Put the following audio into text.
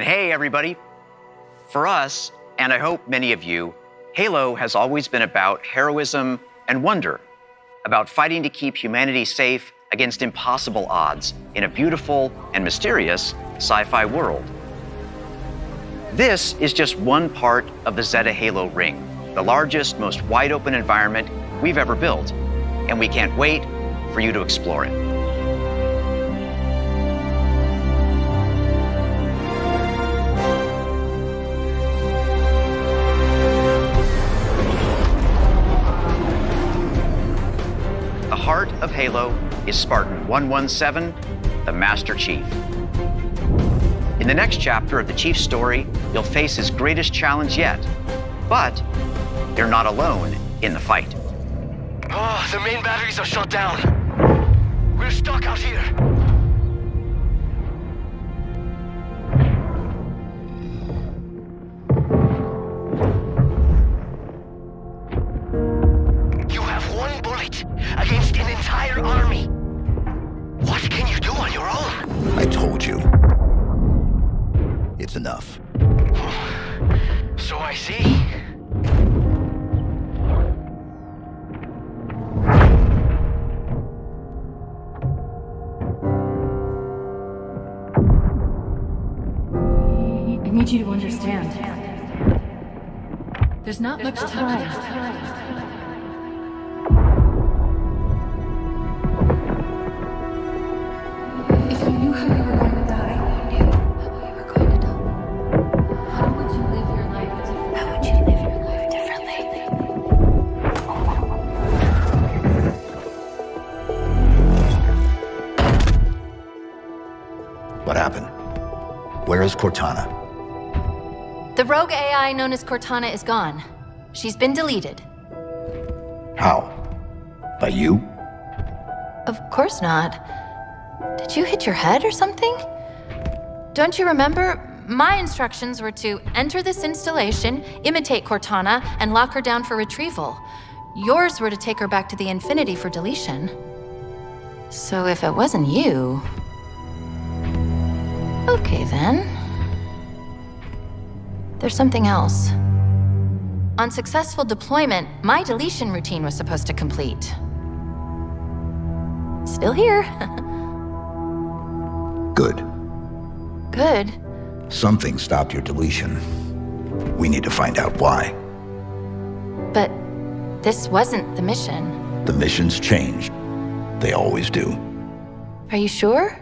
And hey, everybody. For us, and I hope many of you, Halo has always been about heroism and wonder, about fighting to keep humanity safe against impossible odds in a beautiful and mysterious sci fi world. This is just one part of the Zeta Halo ring, the largest, most wide open environment we've ever built, and we can't wait for you to explore it. Heart of Halo is Spartan 117, the Master Chief. In the next chapter of the Chief's story, you'll face his greatest challenge yet. But you're not alone in the fight. Oh, the main batteries are shut down. We're stuck out here. You have one bullet against entire army. What can you do on your own? I told you. It's enough. So I see. I need you to understand. There's not much time. If What happened? Where is Cortana? The rogue AI known as Cortana is gone. She's been deleted. How? By you? Of course not. Did you hit your head or something? Don't you remember? My instructions were to enter this installation, imitate Cortana, and lock her down for retrieval. Yours were to take her back to the Infinity for deletion. So if it wasn't you. Okay then. There's something else. On successful deployment, my deletion routine was supposed to complete. Still here. Good. Good. Something stopped your deletion. We need to find out why. But this wasn't the mission. The missions changed. They always do. Are you sure?